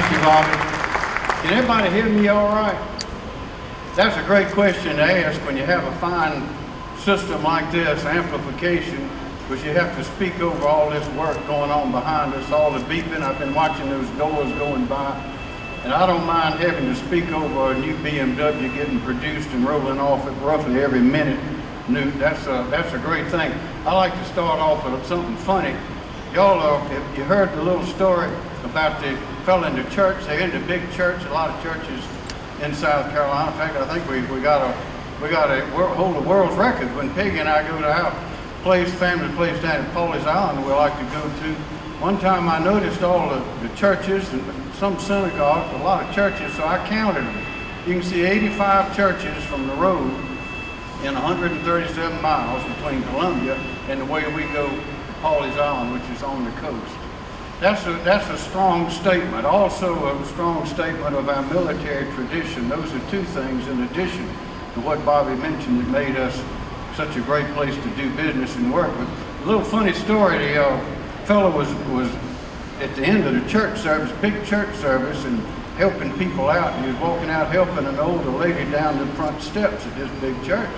Thank you, Bobby. Can everybody hear me all right? That's a great question to ask when you have a fine system like this, amplification, because you have to speak over all this work going on behind us, all the beeping. I've been watching those doors going by. And I don't mind having to speak over a new BMW getting produced and rolling off at roughly every minute. New, that's a, that's a great thing. I like to start off with something funny. Y'all, uh, you heard the little story about the fellow in the church. They're in the big church, a lot of churches in South Carolina. In fact, I think we, we got a we got a hold a world's record when Peggy and I go to our place, family place down at Pawleys Island we like to go to. One time I noticed all the, the churches and some synagogues, a lot of churches, so I counted them. You can see 85 churches from the road in 137 miles between Columbia and the way we go Pawleys Island, which is on the coast. That's a, that's a strong statement. Also a strong statement of our military tradition. Those are two things in addition to what Bobby mentioned that made us such a great place to do business and work. A little funny story, the uh, fellow was, was at the end of the church service, big church service, and helping people out. He was walking out helping an older lady down the front steps at this big church.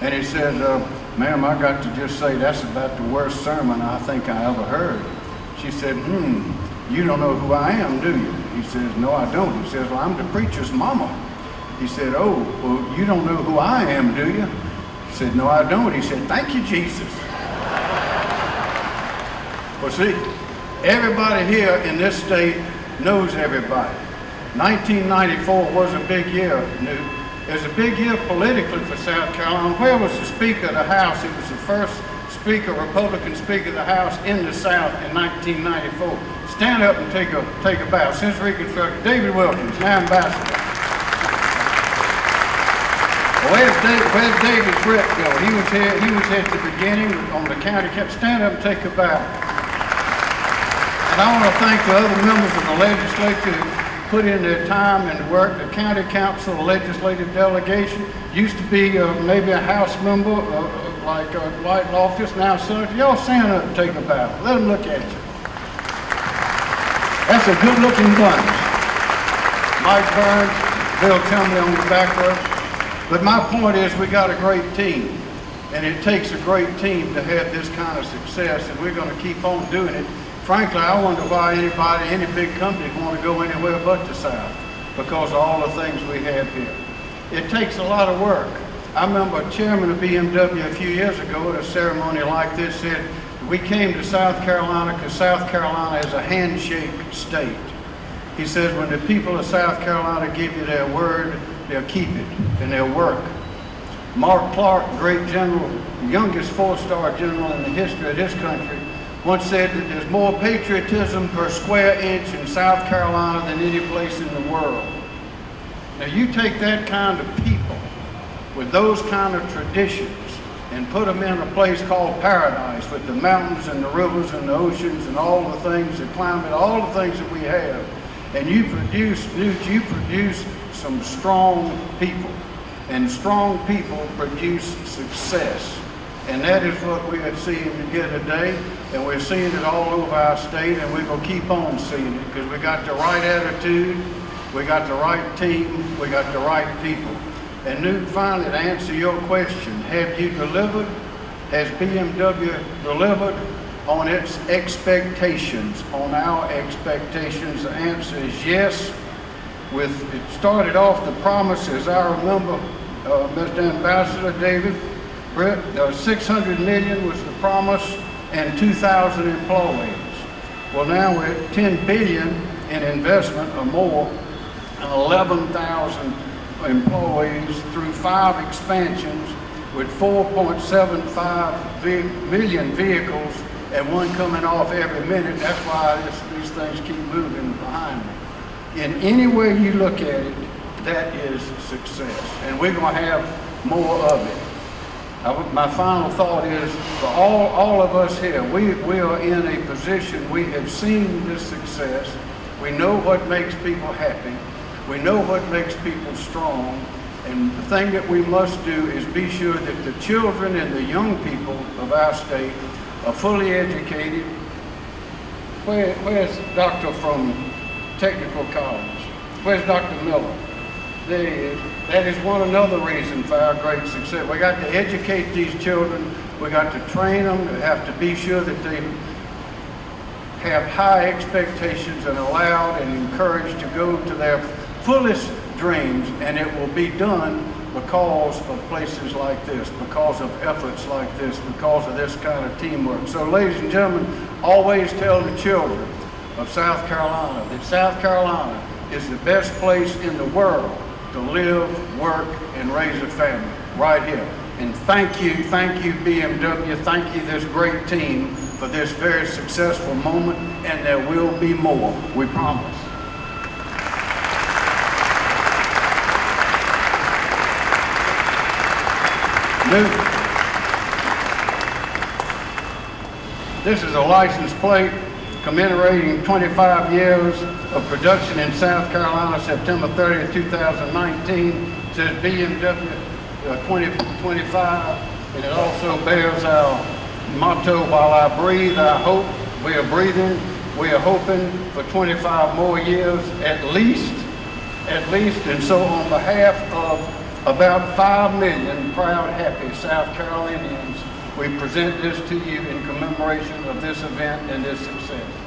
And he said, uh, ma'am, I got to just say that's about the worst sermon I think I ever heard. She said, hmm, you don't know who I am, do you? He says, no, I don't. He says, well, I'm the preacher's mama. He said, oh, well, you don't know who I am, do you? He said, no, I don't. He said, thank you, Jesus. well, see, everybody here in this state knows everybody. 1994 was a big year. It was a big year politically for South Carolina. Where was the Speaker of the House? It was the first Speaker, Republican Speaker of the House in the South in 1994. Stand up and take a take a bow. Since Reconstruction, David Wilkins, now Ambassador. Where's David, where's David Britt go? He was here, he was at the beginning on the county cap. Stand up and take a bow. And I want to thank the other members of the legislature who put in their time and work. The county council, the legislative delegation, used to be uh, maybe a house member, uh, like uh, Dwight Loftis, now Senator, y'all stand up and take a bow. Let them look at you. That's a good looking bunch. Mike Burns, Bill Chumley on the back row. But my point is we got a great team. And it takes a great team to have this kind of success, and we're going to keep on doing it. Frankly, I wonder why anybody, any big company want to go anywhere but the South, because of all the things we have here. It takes a lot of work. I remember a chairman of BMW a few years ago at a ceremony like this said, we came to South Carolina because South Carolina is a handshake state. He says when the people of South Carolina give you their word, they'll keep it and they'll work. Mark Clark, great general, youngest four-star general in the history of this country, once said that there's more patriotism per square inch in South Carolina than any place in the world. Now you take that kind of people with those kind of traditions and put them in a place called paradise with the mountains and the rivers and the oceans and all the things, the climate, all the things that we have. And you produce, you produce some strong people. And strong people produce success. And that is what we are seeing here today. And we're seeing it all over our state and we're to keep on seeing it because we got the right attitude, we got the right team, we got the right people. And Knudt, finally, to answer your question, have you delivered? Has BMW delivered on its expectations, on our expectations? The answer is yes. With It started off the promises, I remember, uh, Mr. Ambassador David Britt, uh, 600 million was the promise and 2,000 employees. Well, now we're at 10 billion in investment or more and 11,000 employees through five expansions with 4.75 million vehicles and one coming off every minute. That's why this, these things keep moving behind me. In any way you look at it, that is success. And we're going to have more of it. I, my final thought is for all, all of us here, we, we are in a position, we have seen this success. We know what makes people happy. We know what makes people strong, and the thing that we must do is be sure that the children and the young people of our state are fully educated. Where, where's Doctor from Technical College. Where's Dr. Miller? There he is. That is one another reason for our great success. We got to educate these children. We got to train them. We have to be sure that they have high expectations and allowed and encouraged to go to their fullest dreams, and it will be done because of places like this, because of efforts like this, because of this kind of teamwork. So ladies and gentlemen, always tell the children of South Carolina that South Carolina is the best place in the world to live, work, and raise a family, right here. And thank you, thank you BMW, thank you this great team for this very successful moment, and there will be more, we promise. This is a license plate commemorating 25 years of production in South Carolina, September 30th, 2019. It Says BMW uh, 2025, and it also bears our motto, while I breathe, I hope. We are breathing, we are hoping for 25 more years at least, at least. And so on behalf of about 5 million proud, happy South Carolinians, we present this to you in commemoration of this event and this success.